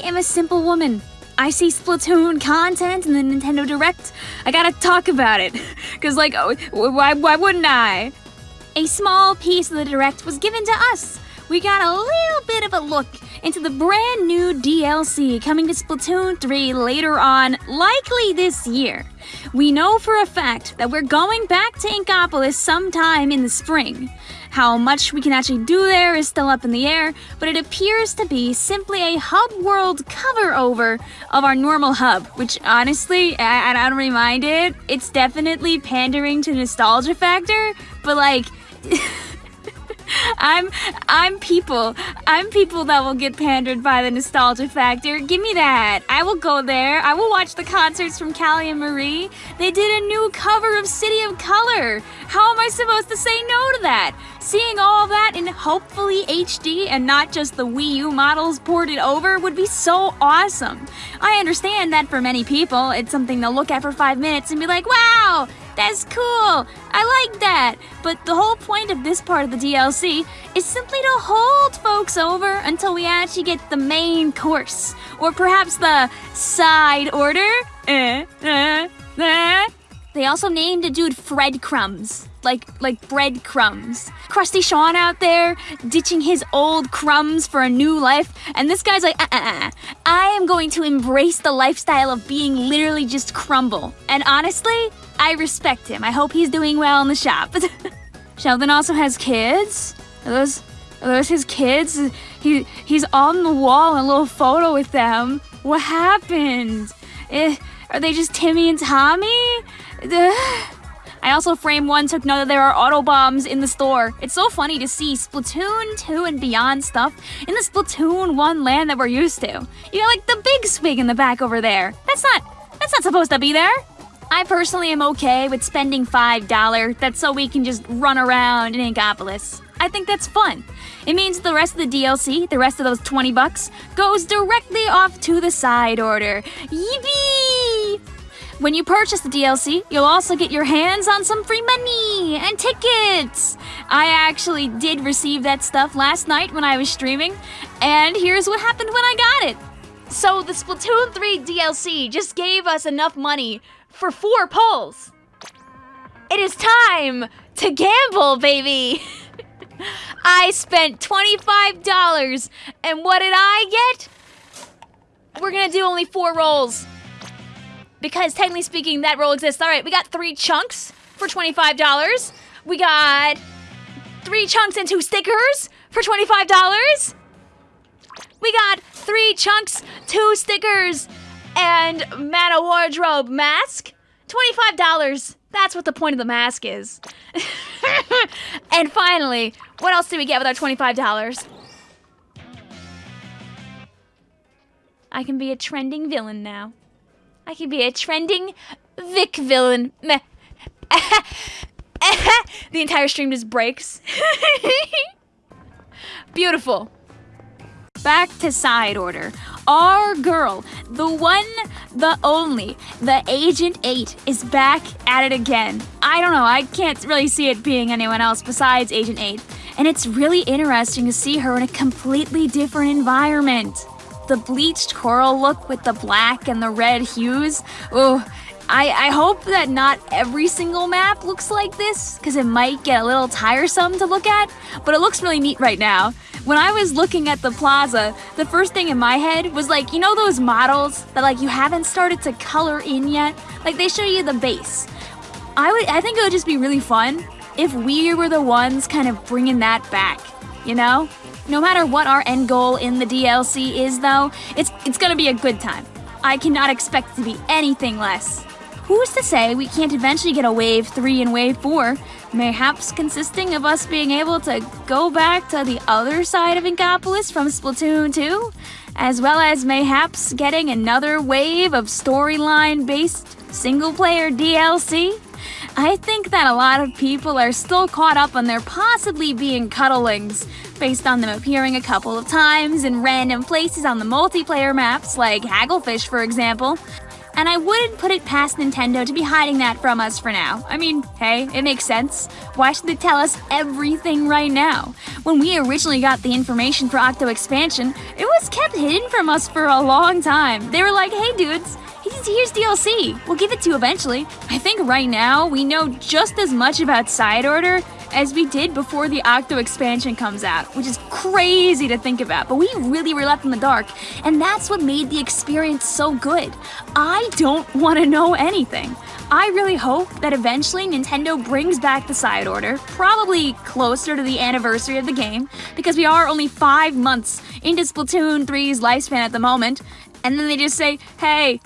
am a simple woman. I see Splatoon content in the Nintendo Direct. I gotta talk about it. Cause, like, oh, why, why wouldn't I? A small piece of the Direct was given to us. We got a little bit of a look into the brand new DLC coming to Splatoon 3 later on, likely this year. We know for a fact that we're going back to Inkopolis sometime in the spring. How much we can actually do there is still up in the air, but it appears to be simply a hub world cover over of our normal hub, which honestly, I, I don't really mind it. It's definitely pandering to nostalgia factor, but like. I'm I'm people. I'm people that will get pandered by the nostalgia factor. Give me that. I will go there. I will watch the concerts from Callie and Marie. They did a new cover of City of Color. How am I supposed to say no to that? Seeing all that in hopefully HD and not just the Wii U models ported over would be so awesome. I understand that for many people, it's something they'll look at for five minutes and be like, wow, that's cool! I like that! But the whole point of this part of the DLC is simply to hold folks over until we actually get the main course. Or perhaps the side order? Eh, eh, eh. They also named a dude Fred Crumbs. Like, like breadcrumbs. Crusty Sean out there, ditching his old crumbs for a new life, and this guy's like, uh uh uh. I am going to embrace the lifestyle of being literally just crumble. And honestly, I respect him. I hope he's doing well in the shop. Sheldon also has kids. Are those, are those his kids? He, he's on the wall in a little photo with them. What happened? Eh, are they just Timmy and Tommy? I also frame one took note that there are auto bombs in the store. It's so funny to see Splatoon 2 and beyond stuff in the Splatoon 1 land that we're used to. You got like the big swig in the back over there. That's not that's not supposed to be there. I personally am okay with spending $5. That's so we can just run around in Inkopolis. I think that's fun. It means the rest of the DLC, the rest of those 20 bucks, goes directly off to the side order. Yippee! When you purchase the DLC, you'll also get your hands on some free money and tickets. I actually did receive that stuff last night when I was streaming, and here's what happened when I got it. So the Splatoon 3 DLC just gave us enough money for four pulls. It is time to gamble, baby! I spent $25, and what did I get? We're gonna do only four rolls. Because technically speaking, that roll exists. Alright, we got three chunks for $25. We got three chunks and two stickers for $25. We got three chunks, two stickers, and Mana Wardrobe mask. $25. That's what the point of the mask is. and finally, what else do we get with our $25? I can be a trending villain now. I can be a trending Vic villain. the entire stream just breaks. Beautiful. Back to side order. Our girl, the one, the only, the Agent 8 is back at it again. I don't know, I can't really see it being anyone else besides Agent 8. And it's really interesting to see her in a completely different environment. The bleached coral look with the black and the red hues. Oh, I, I hope that not every single map looks like this, because it might get a little tiresome to look at, but it looks really neat right now. When I was looking at the plaza, the first thing in my head was like, you know those models that like you haven't started to color in yet? Like they show you the base. I would I think it would just be really fun if we were the ones kind of bringing that back, you know? No matter what our end goal in the DLC is though, it's it's going to be a good time. I cannot expect to be anything less. Who's to say we can't eventually get a Wave 3 and Wave 4, mayhaps consisting of us being able to go back to the other side of Inkopolis from Splatoon 2, as well as mayhaps getting another wave of storyline based single player DLC? I think that a lot of people are still caught up on their possibly being cuddlings, based on them appearing a couple of times in random places on the multiplayer maps, like Hagglefish for example. And I wouldn't put it past Nintendo to be hiding that from us for now. I mean, hey, it makes sense. Why should they tell us everything right now? When we originally got the information for Octo Expansion, it was kept hidden from us for a long time. They were like, hey dudes, here's DLC. We'll give it to you eventually. I think right now we know just as much about Side Order as we did before the Octo expansion comes out, which is crazy to think about, but we really were left in the dark, and that's what made the experience so good. I don't want to know anything. I really hope that eventually Nintendo brings back the side order, probably closer to the anniversary of the game, because we are only five months into Splatoon 3's lifespan at the moment, and then they just say, hey,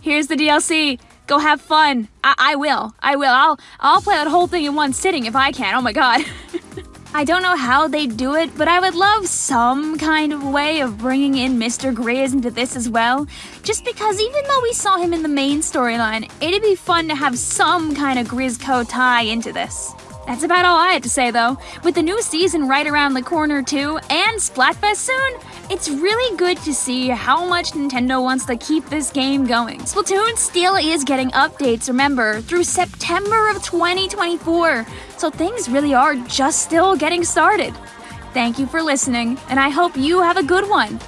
here's the DLC. Go have fun. I, I will. I will. I'll I'll play that whole thing in one sitting if I can. Oh my god. I don't know how they do it, but I would love some kind of way of bringing in Mr. Grizz into this as well. Just because even though we saw him in the main storyline, it'd be fun to have some kind of Grizzco tie into this. That's about all I had to say though. With the new season right around the corner too, and Splatfest soon, it's really good to see how much Nintendo wants to keep this game going. Splatoon still is getting updates, remember, through September of 2024, so things really are just still getting started. Thank you for listening, and I hope you have a good one.